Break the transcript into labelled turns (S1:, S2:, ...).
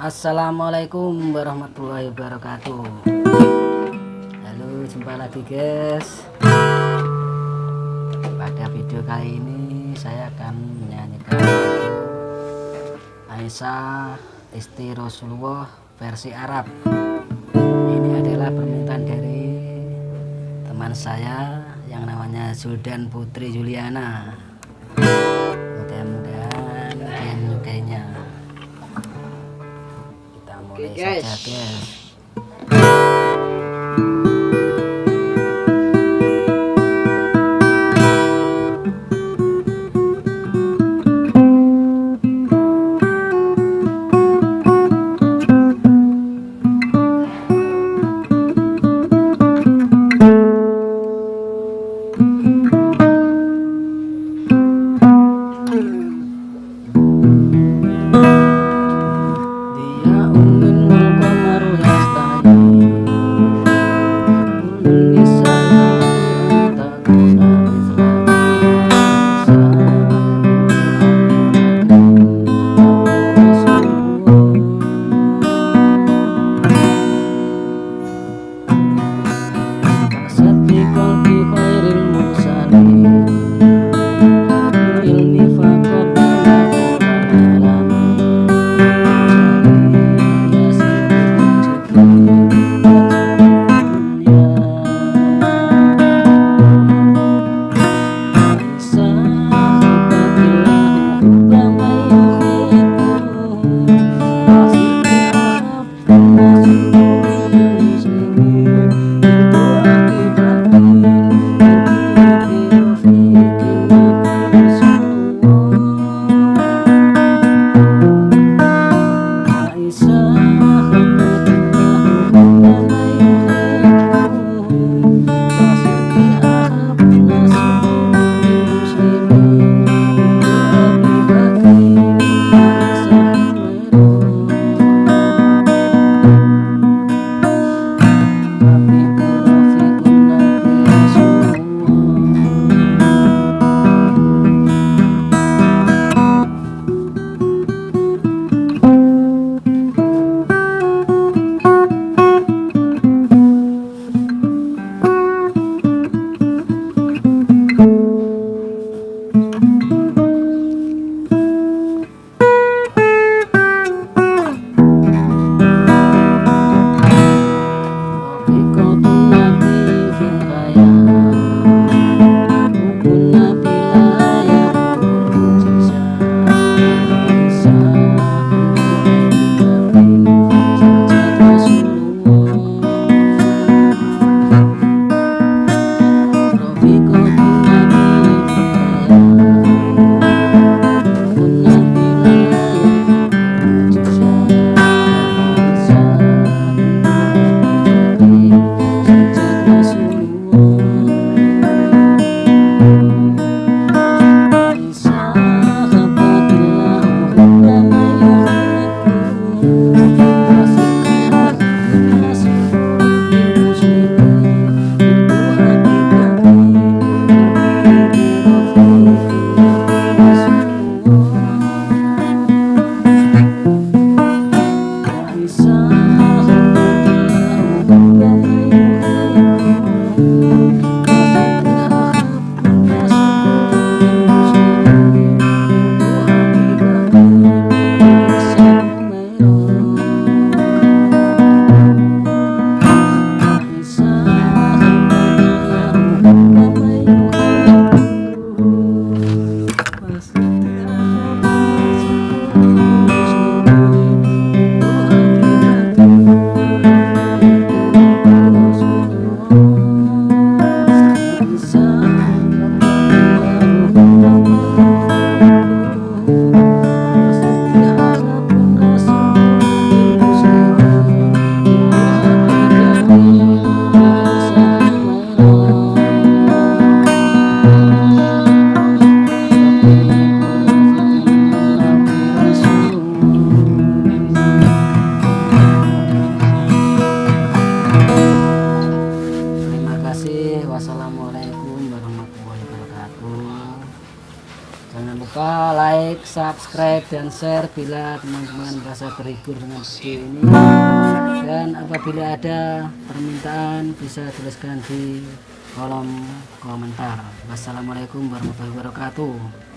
S1: Assalamualaikum warahmatullahi wabarakatuh. Halo jumpa lagi guys. Pada video kali ini saya akan menyanyikan Aisyah istri Rasulullah versi Arab. Ini adalah permintaan dari teman saya yang namanya Zuldan Putri Juliana Yes. Yeah. wassalamualaikum warahmatullahi wabarakatuh. Jangan lupa like subscribe dan share bila teman-teman merasa terhibur dengan video ini. Dan apabila ada permintaan bisa tuliskan di kolom komentar. Wassalamualaikum warahmatullahi wabarakatuh.